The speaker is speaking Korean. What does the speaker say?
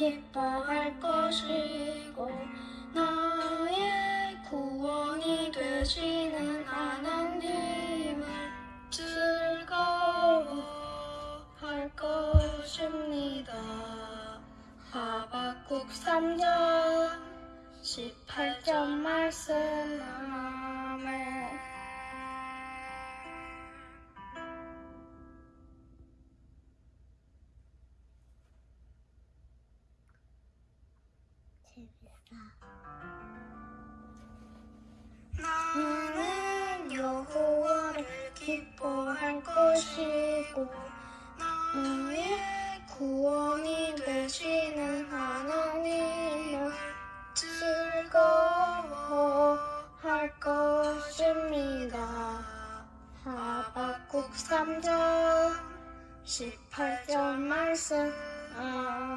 기뻐할 것이고 나의 구원이 되시는 하나님을 즐거워할 것입니다. 하박국 3장 18절 말씀 나는 여호와를 기뻐할 것이고 나의 구원이 되시는 하나님을 즐거워할 것입니다. 하박국 3장 18절 말씀 아멘